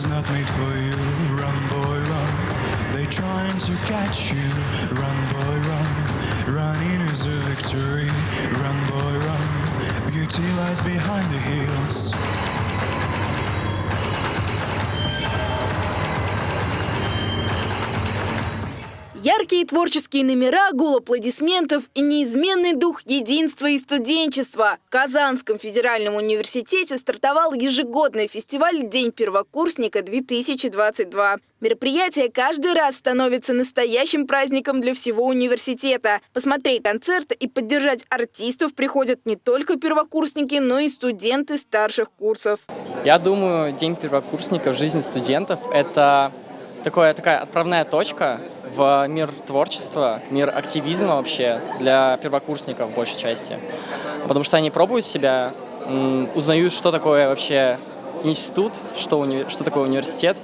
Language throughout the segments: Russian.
Is not made for you. Run, boy, run. They trying to catch you. Run, boy, run. Running is a victory. Run, boy, run. Beauty lies behind the heels. Яркие творческие номера, гул аплодисментов и неизменный дух единства и студенчества. В Казанском федеральном университете стартовал ежегодный фестиваль «День первокурсника-2022». Мероприятие каждый раз становится настоящим праздником для всего университета. Посмотреть концерт и поддержать артистов приходят не только первокурсники, но и студенты старших курсов. Я думаю, День первокурсника в жизни студентов – это такое, такая отправная точка в мир творчества, мир активизма вообще для первокурсников в большей части. Потому что они пробуют себя, узнают, что такое вообще институт, что, уни... что такое университет,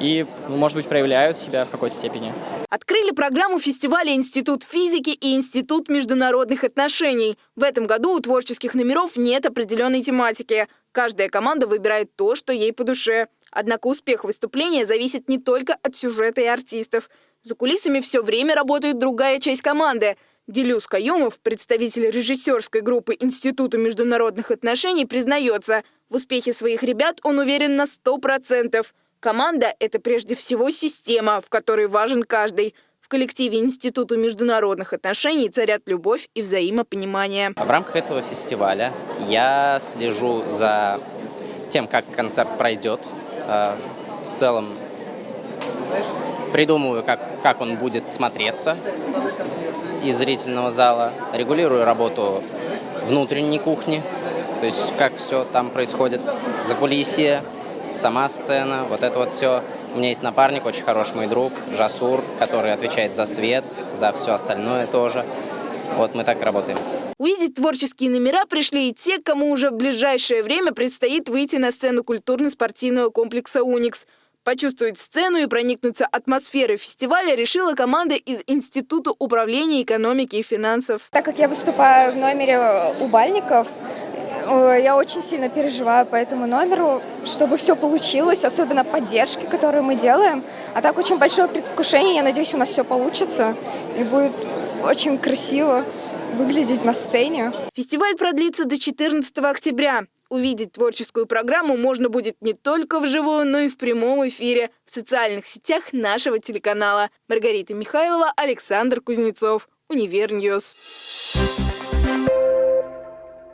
и, ну, может быть, проявляют себя в какой-то степени. Открыли программу фестиваля Институт физики и Институт международных отношений. В этом году у творческих номеров нет определенной тематики. Каждая команда выбирает то, что ей по душе. Однако успех выступления зависит не только от сюжета и артистов. За кулисами все время работает другая часть команды. Делюс Каюмов, представитель режиссерской группы Института международных отношений, признается, в успехе своих ребят он уверен на 100%. Команда – это прежде всего система, в которой важен каждый. В коллективе Института международных отношений царят любовь и взаимопонимание. В рамках этого фестиваля я слежу за тем, как концерт пройдет. Э, в целом придумываю, как, как он будет смотреться из зрительного зала, регулирую работу внутренней кухни, то есть как все там происходит, за кулисье, сама сцена, вот это вот все. У меня есть напарник, очень хороший мой друг, Жасур, который отвечает за свет, за все остальное тоже. Вот мы так работаем. Увидеть творческие номера пришли и те, кому уже в ближайшее время предстоит выйти на сцену культурно-спортивного комплекса «Уникс». Почувствовать сцену и проникнуться атмосферой фестиваля решила команда из Института управления экономики и финансов. Так как я выступаю в номере у бальников, э, я очень сильно переживаю по этому номеру, чтобы все получилось, особенно поддержки, которые мы делаем. А так очень большое предвкушение, я надеюсь, у нас все получится и будет очень красиво выглядеть на сцене. Фестиваль продлится до 14 октября. Увидеть творческую программу можно будет не только вживую, но и в прямом эфире в социальных сетях нашего телеканала. Маргарита Михайлова, Александр Кузнецов, Univer News.